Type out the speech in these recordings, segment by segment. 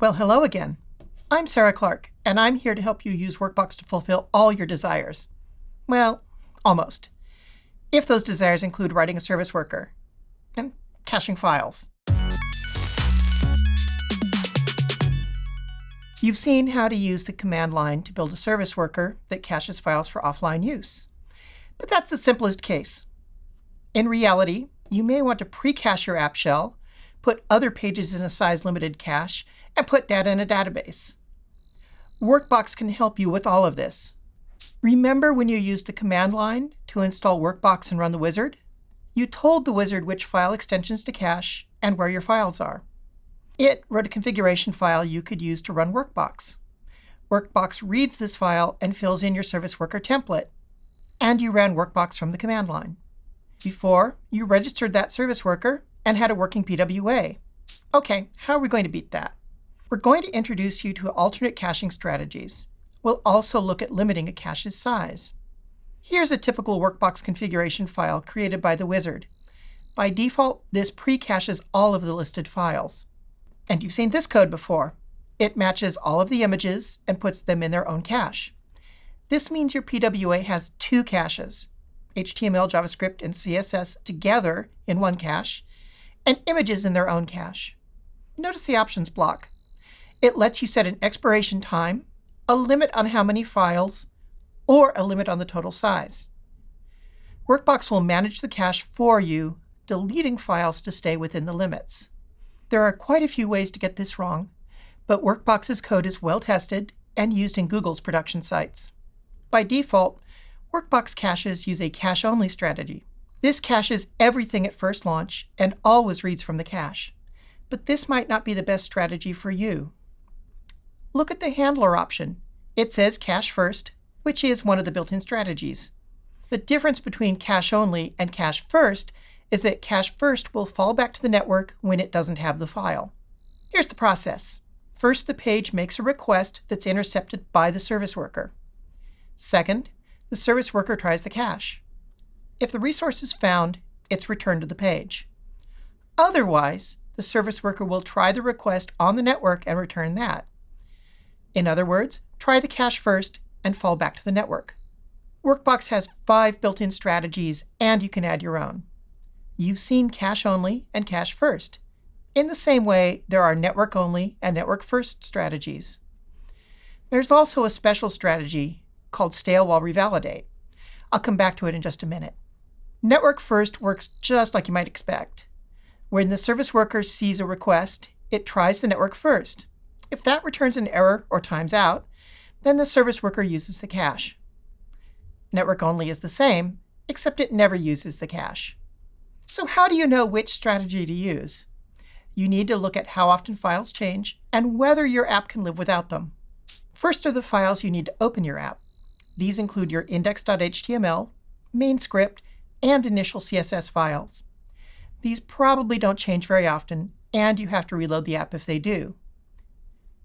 Well, hello again. I'm Sarah Clark, and I'm here to help you use Workbox to fulfill all your desires. Well, almost. If those desires include writing a service worker and caching files. You've seen how to use the command line to build a service worker that caches files for offline use. But that's the simplest case. In reality, you may want to pre-cache your app shell, put other pages in a size-limited cache, and put data in a database. Workbox can help you with all of this. Remember when you used the command line to install Workbox and run the wizard? You told the wizard which file extensions to cache and where your files are. It wrote a configuration file you could use to run Workbox. Workbox reads this file and fills in your service worker template. And you ran Workbox from the command line. Before, you registered that service worker and had a working PWA. OK, how are we going to beat that? We're going to introduce you to alternate caching strategies. We'll also look at limiting a cache's size. Here's a typical Workbox configuration file created by the wizard. By default, this pre-caches all of the listed files. And you've seen this code before. It matches all of the images and puts them in their own cache. This means your PWA has two caches, HTML, JavaScript, and CSS together in one cache, and images in their own cache. Notice the options block. It lets you set an expiration time, a limit on how many files, or a limit on the total size. Workbox will manage the cache for you, deleting files to stay within the limits. There are quite a few ways to get this wrong, but Workbox's code is well tested and used in Google's production sites. By default, Workbox caches use a cache-only strategy. This caches everything at first launch and always reads from the cache. But this might not be the best strategy for you. Look at the handler option. It says cache first, which is one of the built-in strategies. The difference between cache only and cache first is that cache first will fall back to the network when it doesn't have the file. Here's the process. First, the page makes a request that's intercepted by the service worker. Second, the service worker tries the cache. If the resource is found, it's returned to the page. Otherwise, the service worker will try the request on the network and return that. In other words, try the cache first and fall back to the network. Workbox has five built-in strategies, and you can add your own. You've seen cache only and cache first. In the same way, there are network only and network first strategies. There's also a special strategy called stale while revalidate. I'll come back to it in just a minute. Network first works just like you might expect. When the service worker sees a request, it tries the network first. If that returns an error or times out, then the service worker uses the cache. Network only is the same, except it never uses the cache. So how do you know which strategy to use? You need to look at how often files change and whether your app can live without them. First are the files you need to open your app. These include your index.html, main script, and initial CSS files. These probably don't change very often, and you have to reload the app if they do.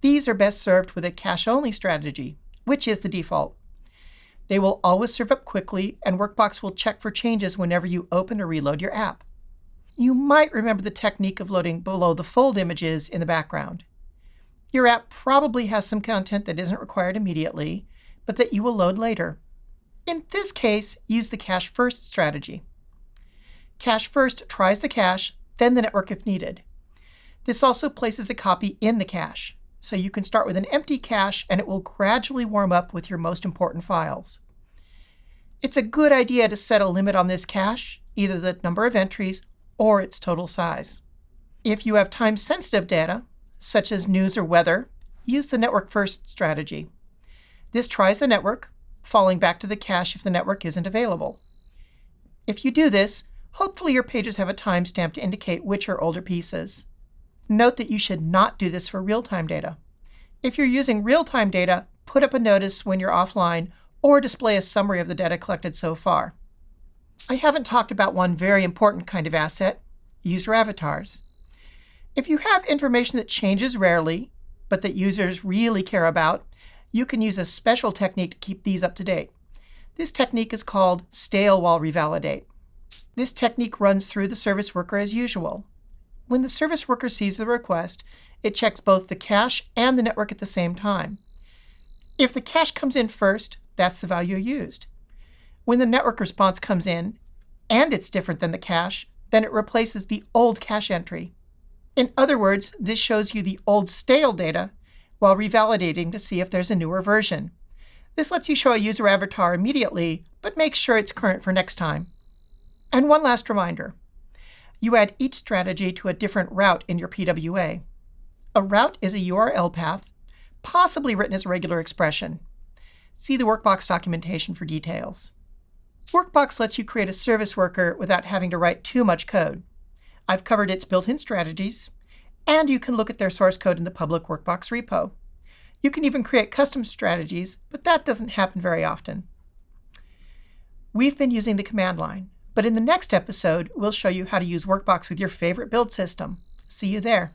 These are best served with a cache-only strategy, which is the default. They will always serve up quickly, and Workbox will check for changes whenever you open or reload your app. You might remember the technique of loading below the fold images in the background. Your app probably has some content that isn't required immediately, but that you will load later. In this case, use the cache first strategy. Cache first tries the cache, then the network if needed. This also places a copy in the cache, so you can start with an empty cache and it will gradually warm up with your most important files. It's a good idea to set a limit on this cache, either the number of entries or its total size. If you have time-sensitive data, such as news or weather, use the network first strategy. This tries the network, falling back to the cache if the network isn't available. If you do this, hopefully your pages have a timestamp to indicate which are older pieces. Note that you should not do this for real-time data. If you're using real-time data, put up a notice when you're offline or display a summary of the data collected so far. I haven't talked about one very important kind of asset, user avatars. If you have information that changes rarely, but that users really care about, you can use a special technique to keep these up to date. This technique is called stale while revalidate. This technique runs through the service worker as usual. When the service worker sees the request, it checks both the cache and the network at the same time. If the cache comes in first, that's the value used. When the network response comes in, and it's different than the cache, then it replaces the old cache entry. In other words, this shows you the old stale data while revalidating to see if there's a newer version. This lets you show a user avatar immediately, but make sure it's current for next time. And one last reminder. You add each strategy to a different route in your PWA. A route is a URL path, possibly written as a regular expression. See the Workbox documentation for details. Workbox lets you create a service worker without having to write too much code. I've covered its built-in strategies, and you can look at their source code in the public Workbox repo. You can even create custom strategies, but that doesn't happen very often. We've been using the command line, but in the next episode, we'll show you how to use Workbox with your favorite build system. See you there.